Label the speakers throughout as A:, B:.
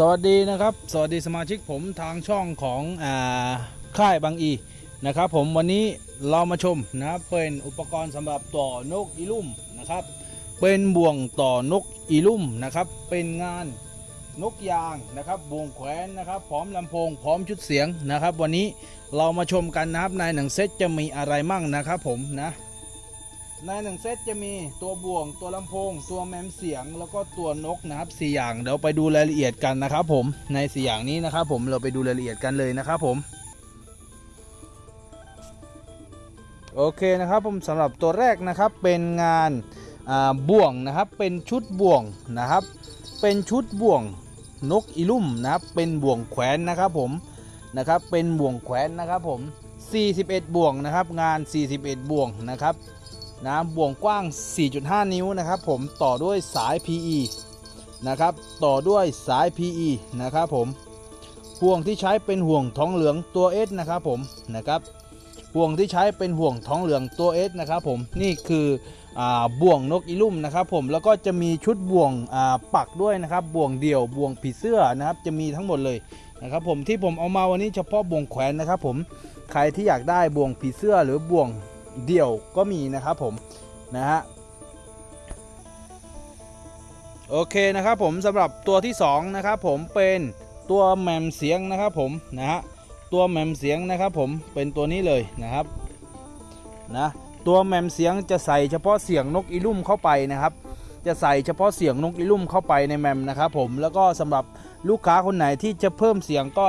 A: สวัสดีนะครับ สวัสดีสมาชิกผมทางช่องของอค่ายบางอีนะครับผมวันนี้เรามาชมนะครับเป็นอุปกรณ์สำหรับต่อนกอีลุ่มนะครับ เป็นบ่วงต่อนกอีลุ่มนะครับ เป็นงานนกยางนะครับบ่วงแขวนนะครับ พร้อมลำโพงพร้อมชุดเสียงนะครับ วันนี้เรามาชมกันนะครับในหนังเซตจะมีอะไรมั่งนะครับผมนะ ในหนึ่งเซตจะมีตัวบ่วงตัวลำโพง ตัวแมมเสียงแล้วก็ตัวนกนะครับสี่อย่างเดี๋ยวไปดูรายละเอียดกันนะครับผมในสี่อย่างนี้นะครับผมเราไปดูรายละเอียดกันเลยนะครับผมโอเคนะครับผมสำหรับตัวแรกนะครับเป็นงานบ่วงนะครับเป็นชุดบ่วงนะครับ เป็นชุดบ่วงนกอีลุ่มนะครับเป็นบ่วงแขวนนะครับผมนะครับเป็นบ่วงแขวนนะครับผม41 บ่วงนะครับงาน 41 บ่วงนะครับ นะบ่วงกว้าง 4.5 นิ้วนะครับผมต่อด้วยสาย PE นะครับต่อด้วยสาย PE นะครับผมห่วงที่ใช้เป็นห่วงทองเหลืองตัว S นะครับผมนะครับห่วงที่ใช้เป็นห่วงทองเหลืองตัว S นะครับผมนี่คืออบ่วงนกอีลุ่มนะครับผมแล้วก็จะมีชุดบ่วงปักด้วยนะครับบ่วงเดี่ยวบ่วงผีเสื้อนะครับจะมีทั้งหมดเลยนะครับผมที่ผมเอามาวันนี้เฉพาะบ่วงแขวนนะครับผมใครที่อยากได้บ่วงผีเสื้อหรือบ่วง เดี่ยวก็มีนะครับผมนะฮะโอเคนะครับผมสำหรับตัวที่2นะครับผมเป็นตัวแหมมเสียงนะครับผมนะฮะตัวแหมมเสียงนะครับผมเป็นตัวนี้เลยนะครับนะตัวแหมมเสียงจะใส่เฉพาะเสียงนกอีลุ่มเข้าไปนะครับ จะใส่เฉพาะเสียงนกอีลุ่มเข้าไปในแมมนะครับผมแล้วก็สำหรับลูกค้าคนไหนที่จะเพิ่มเสียงก็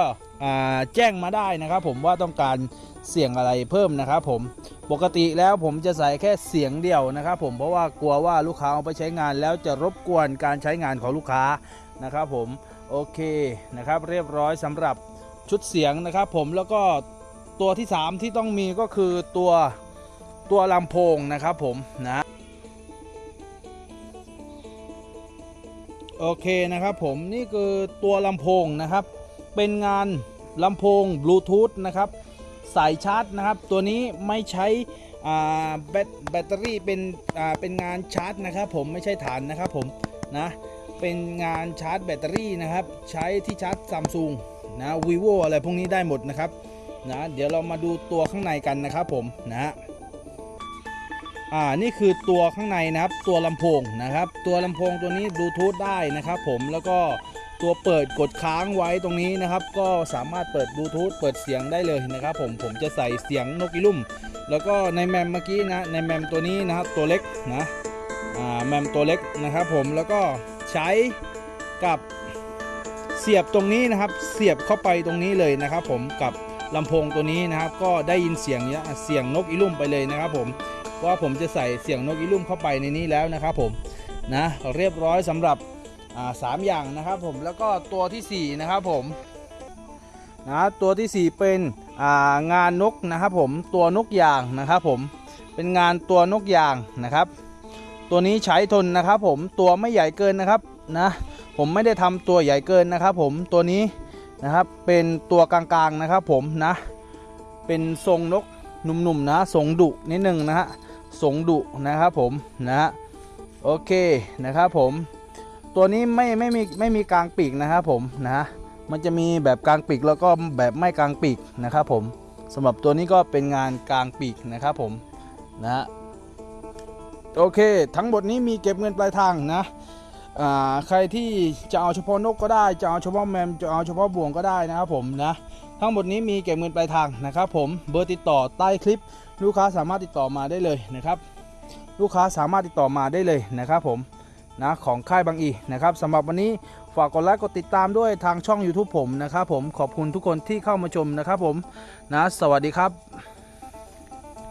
A: แจ้งมาได้นะครับ ผมว่าต้องการเสียงอะไรเพิ่มนะครับผมปกติแล้วผมจะใส่แค่เสียงเดียวนะครับผมเพราะว่ากลัวว่าลูกค้าเอาไปใช้งานแล้วจะรบกวนการใช้งานของลูกค้านะครับผมโอเคนะครับเรียบร้อยสำหรับชุดเสียงนะครับผมแล้วก็ตัวที่ 3 ที่ต้องมีก็คือตัวตัวลำโพงนะครับผมนะ โอเคนะครับผมนี่คือตัวลำโพงนะครับ เป็นงานลำโพงบลูทูธนะครับสายชาร์จนะครับ ตัวนี้ไม่ใช้อ่าแบตแบตเตอรี่เป็นเป็นงานชาร์จนะครับผมไม่ใช่ถ่านนะครับผมนะเป็นงานชาร์จแบตเตอรี่นะครับ ใช้ที่ชาร์จซัมซุงนะวีโวอะไรพวกนี้ได้หมดนะครับนะเดี๋ยวเรามาดูตัวข้างในกันนะครับผมนะฮะ อ่านี่คือตัวข้างในนะครับ ตัวลำโพงนะครับ ตัวลำโพงตัวนี้บลูทูธได้นะครับผมแล้วก็ตัวเปิดกดค้างไว้ตรงนี้นะครับ ก็สามารถเปิดบลูทูธเปิดเสียงได้เลยนะครับ ผมผมจะใส่เสียงนกอีลุ่ม แล้วก็ในแมมเมื่อกี้นะในแมมตัวนี้นะครับตัวเล็กนะอ่าแมมตัวเล็กนะครับ ผมแล้วก็ใช้กับเสียบตรงนี้นะครับ เสียบเข้าไปตรงนี้เลยนะครับ ผมกับลำโพงตัวนี้นะครับ ก็ได้ยินเสียงเนี่ยเสียงนกอีลุ่มไปเลยนะครับ ผม ว่าผมจะใส่เสียงนกอีลุ่มเข้าไปในนี้แล้วนะครับผมนะเรียบร้อยสำหรับสามอย่างนะครับผมแล้วก็ตัวทีสี่4นะครับผมนะตัวทีสี่ 4 เป็นงานนกนะครับผมตัวนกยางนะครับผมเป็นงานตัวนกยางนะครับ ตัวนี้ใช้ทนนะครับผมตัวไม่ใหญ่เกินนะครับนะผมไม่ได้ทำตัวใหญ่เกินนะครับผมตัวนี้นะครับเป็นตัวกลางๆนะครับผมนะเป็นทรงนกหนุ่มๆนะทรงดุนิดนึงนะฮะ ทรงดุนะครับผมนะโอเคนะครับผม ตัวนี้ไม่ไม่มีไม่มีกลางปีกนะครับผมนะมันจะมีแบบกลางปีกแล้วก็แบบไม่กลางปีกนะครับผมสำหรับตัวนี้ก็เป็นงานกลางปีกนะครับผมนะโอเค ทั้งหมดนี้มีเก็บเงินปลายทางนะอ่าใครที่จะเอาเฉพาะนกก็ได้ จะเอาเฉพาะแมมจะเอาเฉพาะบ่วงก็ได้นะครับผมนะ ทั้งหมดนี้มีเก็บเงินปลายทางนะครับผมเบอร์ติดต่อใต้คลิป ลูกค้าสามารถติดต่อมาได้เลยนะครับลูกค้าสามารถติดต่อมาได้เลยนะครับผมนะของค่ายบางอีนะครับสำหรับวันนี้ฝากกดไลค์กดติดตามด้วยทางช่อง YouTube ผมนะครับผมขอบคุณทุกคนที่เข้ามาชมนะครับผมนะสวัสดีครับ